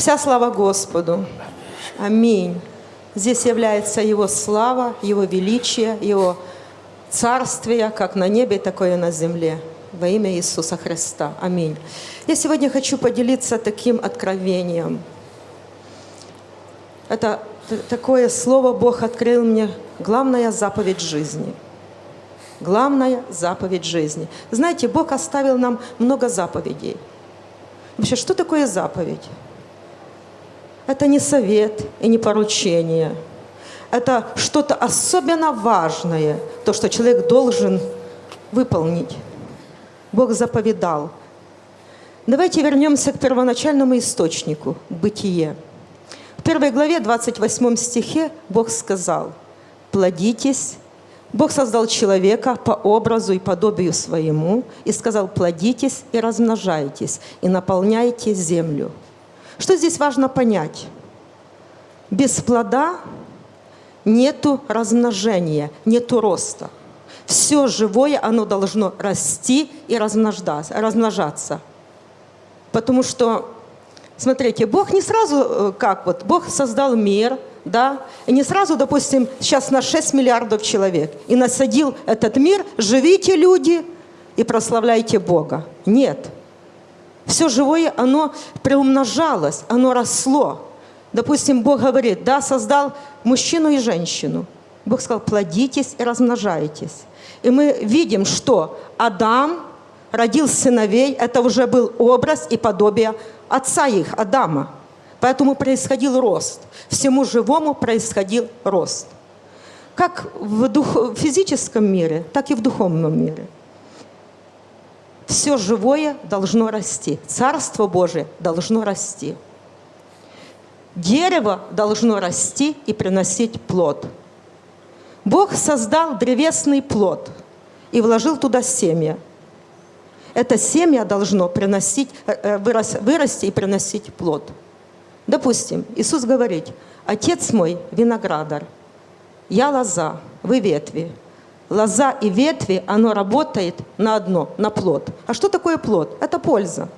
Вся слава Господу. Аминь. Здесь является Его слава, Его величие, Его царствие, как на небе, такое на земле. Во имя Иисуса Христа. Аминь. Я сегодня хочу поделиться таким откровением. Это такое слово Бог открыл мне. Главная заповедь жизни. Главная заповедь жизни. Знаете, Бог оставил нам много заповедей. Вообще, что такое заповедь? Это не совет и не поручение. Это что-то особенно важное, то, что человек должен выполнить. Бог заповедал. Давайте вернемся к первоначальному источнику, бытие. В первой главе, 28 стихе, Бог сказал, «Плодитесь». Бог создал человека по образу и подобию своему и сказал, «Плодитесь и размножайтесь, и наполняйте землю». Что здесь важно понять? Без плода нету размножения, нету роста. Все живое, оно должно расти и размножаться. Потому что, смотрите, Бог не сразу, э, как вот, Бог создал мир, да, и не сразу, допустим, сейчас на 6 миллиардов человек, и насадил этот мир, живите люди и прославляйте Бога. Нет. Все живое, оно приумножалось, оно росло. Допустим, Бог говорит, да, создал мужчину и женщину. Бог сказал, плодитесь и размножайтесь. И мы видим, что Адам родил сыновей, это уже был образ и подобие отца их, Адама. Поэтому происходил рост. Всему живому происходил рост. Как в дух, физическом мире, так и в духовном мире. Все живое должно расти. Царство Божие должно расти. Дерево должно расти и приносить плод. Бог создал древесный плод и вложил туда семя. Это семя должно приносить, э, э, вырасти и приносить плод. Допустим, Иисус говорит, «Отец мой – виноградар, я лоза, вы ветви». Лоза и ветви, оно работает на одно, на плод. А что такое плод? Это польза.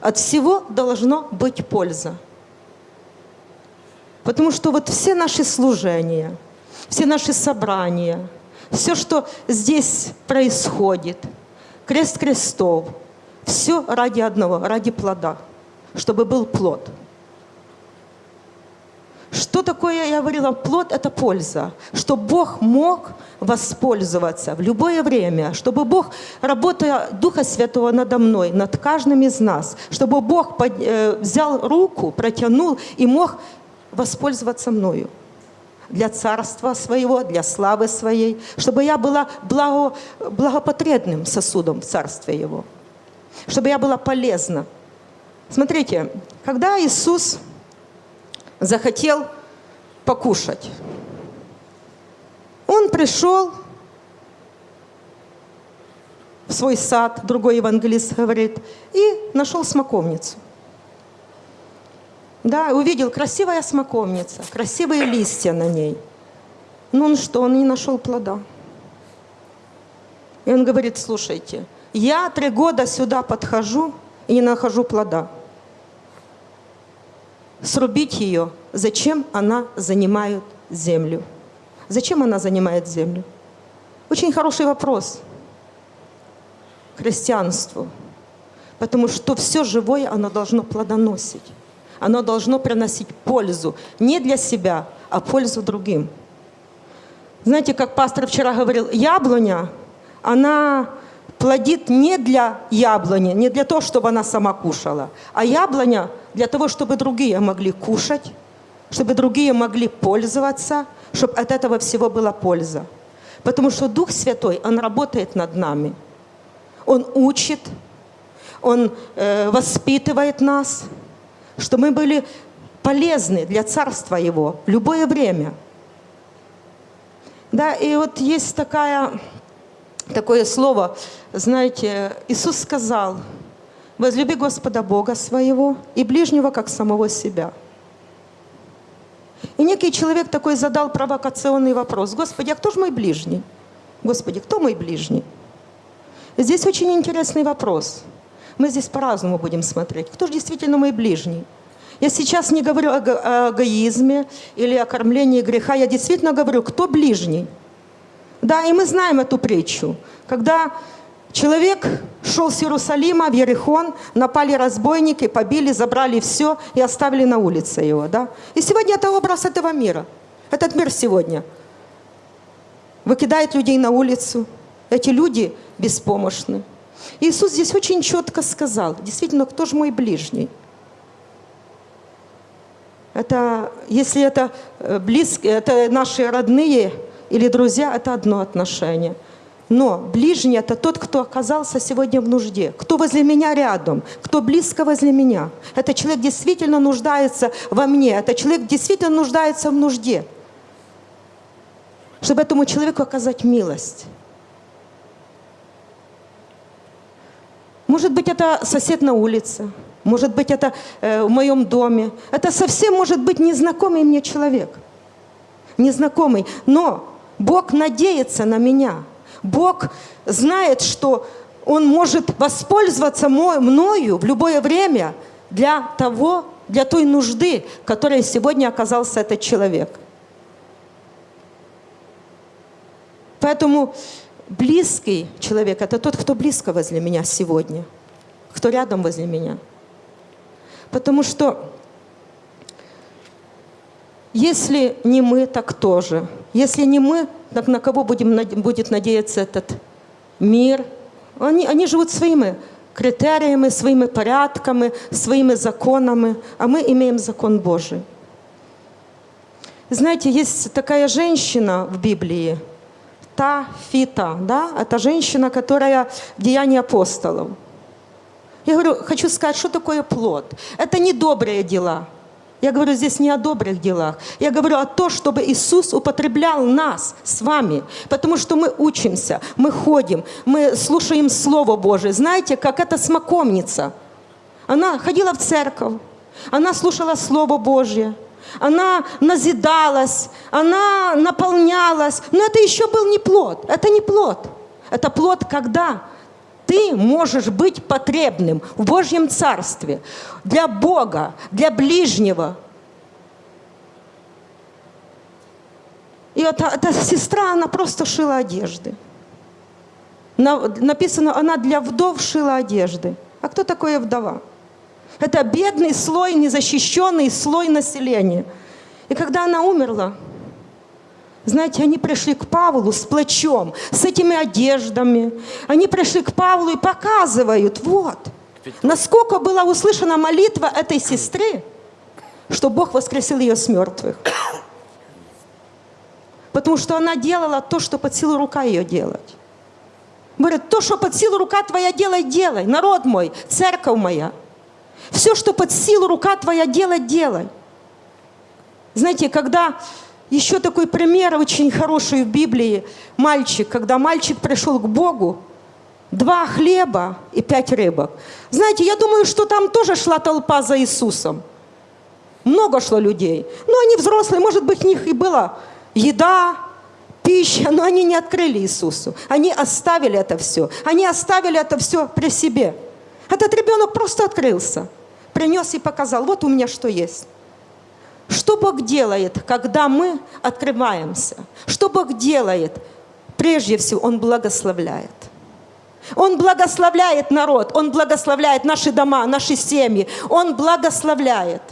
От всего должно быть польза. Потому что вот все наши служения, все наши собрания, все, что здесь происходит, крест крестов, все ради одного, ради плода, чтобы был плод. Что такое, я говорила, плод – это польза. Чтобы Бог мог воспользоваться в любое время, чтобы Бог, работая Духа Святого надо мной, над каждым из нас, чтобы Бог под, э, взял руку, протянул и мог воспользоваться мною для царства своего, для славы своей, чтобы я была благо, благопотребным сосудом в царстве его, чтобы я была полезна. Смотрите, когда Иисус захотел покушать, Он пришел в свой сад, другой евангелист говорит, и нашел смоковницу – да, увидел красивая смоковница, красивые листья на ней. Но он что, он не нашел плода. И он говорит, слушайте, я три года сюда подхожу и не нахожу плода. Срубить ее, зачем она занимает землю? Зачем она занимает землю? Очень хороший вопрос христианству. Потому что все живое, оно должно плодоносить оно должно приносить пользу не для себя, а пользу другим. Знаете, как пастор вчера говорил, яблоня, она плодит не для яблони, не для того, чтобы она сама кушала, а яблоня для того, чтобы другие могли кушать, чтобы другие могли пользоваться, чтобы от этого всего была польза. Потому что Дух Святой, Он работает над нами. Он учит, Он э, воспитывает нас – что мы были полезны для Царства Его в любое время. Да, и вот есть такая, такое слово, знаете, Иисус сказал, возлюби Господа Бога своего и ближнего, как самого себя. И некий человек такой задал провокационный вопрос. Господи, а кто же мой ближний? Господи, кто мой ближний? Здесь очень интересный вопрос. мы здесь по-разному будем смотреть. Кто же действительно мой ближний? Я сейчас не говорю о, го- о эгоизме или о кормлении греха, я действительно говорю, кто ближний. Да, и мы знаем эту притчу, когда человек шел с Иерусалима в Ерихон, напали разбойники, побили, забрали все и оставили на улице его. Да? И сегодня это образ этого мира. Этот мир сегодня выкидает людей на улицу. Эти люди беспомощны. Иисус здесь очень четко сказал, действительно, кто же мой ближний? Это, если это э, близкие, это наши родные или друзья, это одно отношение. Но ближний – это тот, кто оказался сегодня в нужде, кто возле меня рядом, кто близко возле меня. Это человек действительно нуждается во мне, это человек действительно нуждается в нужде, чтобы этому человеку оказать милость. Может быть, это сосед на улице, может быть, это э, в моем доме. Это совсем может быть незнакомый мне человек. Незнакомый. Но Бог надеется на меня. Бог знает, что Он может воспользоваться мною в любое время для того, для той нужды, которой сегодня оказался этот человек. Поэтому близкий человек – это тот, кто близко возле меня сегодня, кто рядом возле меня. Потому что если не мы, так тоже. Если не мы, так на кого будем, будет надеяться этот мир? Они, они живут своими критериями, своими порядками, своими законами, а мы имеем закон Божий. Знаете, есть такая женщина в Библии, та Фита, да, это женщина, которая в Деянии апостолов. Я говорю, хочу сказать, что такое плод? Это не добрые дела. Я говорю здесь не о добрых делах. Я говорю о том, чтобы Иисус употреблял нас с вами. Потому что мы учимся, мы ходим, мы слушаем Слово Божие. Знаете, как эта смоковница. Она ходила в церковь, она слушала Слово Божье. Она назидалась, она наполнялась. Но это еще был не плод. Это не плод. Это плод, когда ты можешь быть потребным в Божьем Царстве для Бога, для ближнего. И эта, эта сестра, она просто шила одежды. На, написано, она для вдов шила одежды. А кто такая вдова? Это бедный слой, незащищенный слой населения. И когда она умерла, знаете, они пришли к Павлу с плачом, с этими одеждами. Они пришли к Павлу и показывают, вот, насколько была услышана молитва этой сестры, что Бог воскресил ее с мертвых. Потому что она делала то, что под силу рука ее делать. Говорит, то, что под силу рука твоя делай, делай. Народ мой, церковь моя. Все, что под силу рука твоя делать, делай. Знаете, когда еще такой пример очень хороший в Библии. Мальчик, когда мальчик пришел к Богу, два хлеба и пять рыбок. Знаете, я думаю, что там тоже шла толпа за Иисусом. Много шло людей. Но они взрослые, может быть, у них и была еда, пища, но они не открыли Иисусу. Они оставили это все. Они оставили это все при себе. Этот ребенок просто открылся, принес и показал, вот у меня что есть. Что Бог делает, когда мы открываемся? Что Бог делает? Прежде всего, Он благословляет. Он благословляет народ, Он благословляет наши дома, наши семьи. Он благословляет.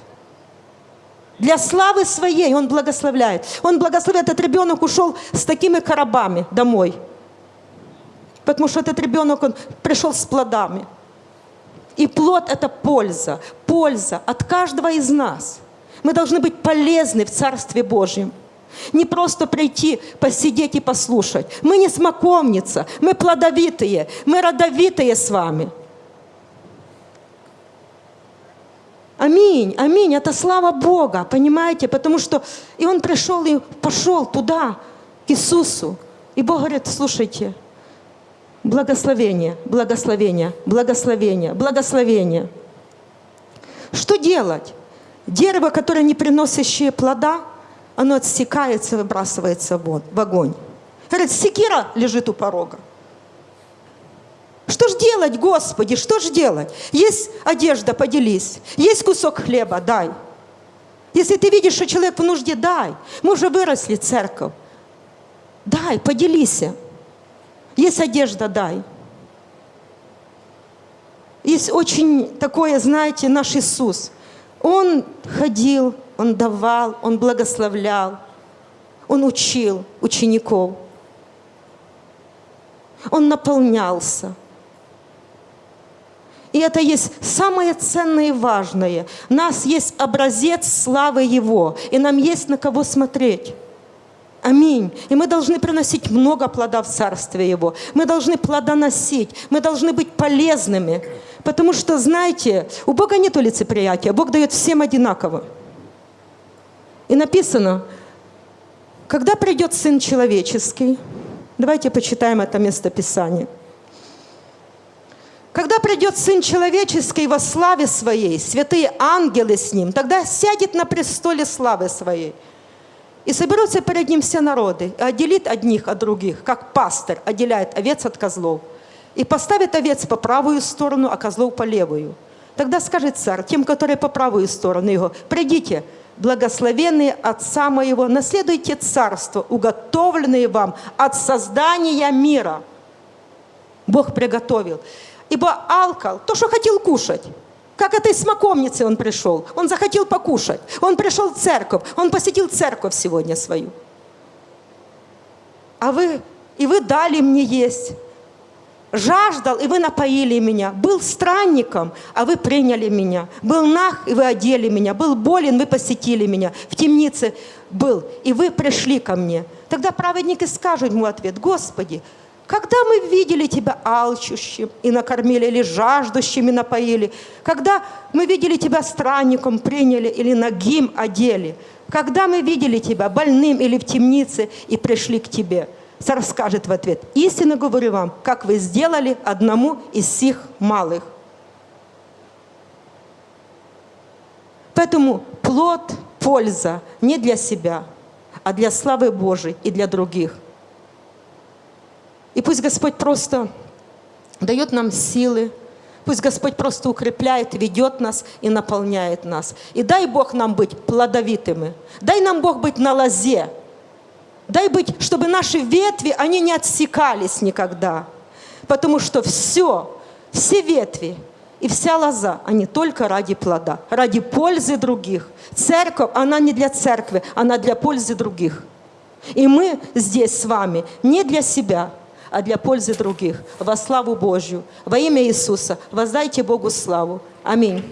Для славы своей Он благословляет. Он благословляет. Этот ребенок ушел с такими коробами домой. Потому что этот ребенок, он пришел с плодами. И плод – это польза. Польза от каждого из нас – мы должны быть полезны в Царстве Божьем. Не просто прийти, посидеть и послушать. Мы не смоковница, мы плодовитые, мы родовитые с вами. Аминь, аминь, это слава Бога, понимаете? Потому что и он пришел и пошел туда, к Иисусу. И Бог говорит, слушайте, благословение, благословение, благословение, благословение. Что делать? Дерево, которое не приносящее плода, оно отсекается, выбрасывается в огонь. Говорит, секира лежит у порога. Что же делать, Господи, что ж делать? Есть одежда, поделись. Есть кусок хлеба, дай. Если ты видишь, что человек в нужде, дай. Мы уже выросли, церковь. Дай, поделись. Есть одежда, дай. Есть очень такое, знаете, наш Иисус. Он ходил, Он давал, Он благословлял, Он учил учеников. Он наполнялся. И это есть самое ценное и важное. У нас есть образец славы Его, и нам есть на кого смотреть. Аминь. И мы должны приносить много плода в Царстве Его. Мы должны плодоносить. Мы должны быть полезными. Потому что, знаете, у Бога нет лицеприятия. Бог дает всем одинаково. И написано, когда придет Сын Человеческий, давайте почитаем это местописание. Когда придет Сын Человеческий во славе Своей, святые ангелы с Ним, тогда сядет на престоле славы Своей – и соберутся перед ним все народы, и отделит одних от других, как пастырь отделяет овец от козлов. И поставит овец по правую сторону, а козлов по левую. Тогда скажет царь тем, которые по правую сторону его, «Придите, благословенные Отца моего, наследуйте царство, уготовленное вам от создания мира». Бог приготовил. Ибо алкал, то, что хотел кушать, как этой смоковнице он пришел. Он захотел покушать. Он пришел в церковь. Он посетил церковь сегодня свою. А вы, и вы дали мне есть. Жаждал, и вы напоили меня. Был странником, а вы приняли меня. Был нах, и вы одели меня. Был болен, вы посетили меня. В темнице был, и вы пришли ко мне. Тогда праведники скажут ему ответ, Господи, когда мы видели Тебя алчущим и накормили, или жаждущими напоили? Когда мы видели Тебя странником приняли или нагим одели? Когда мы видели Тебя больным или в темнице и пришли к Тебе? Царь скажет в ответ, истинно говорю вам, как вы сделали одному из сих малых. Поэтому плод, польза не для себя, а для славы Божией и для других – и пусть Господь просто дает нам силы, пусть Господь просто укрепляет, ведет нас и наполняет нас. И дай Бог нам быть плодовитыми, дай нам Бог быть на лозе, дай быть, чтобы наши ветви, они не отсекались никогда, потому что все, все ветви, и вся лоза, они только ради плода, ради пользы других. Церковь, она не для церкви, она для пользы других. И мы здесь с вами не для себя, а для пользы других. Во славу Божью. Во имя Иисуса воздайте Богу славу. Аминь.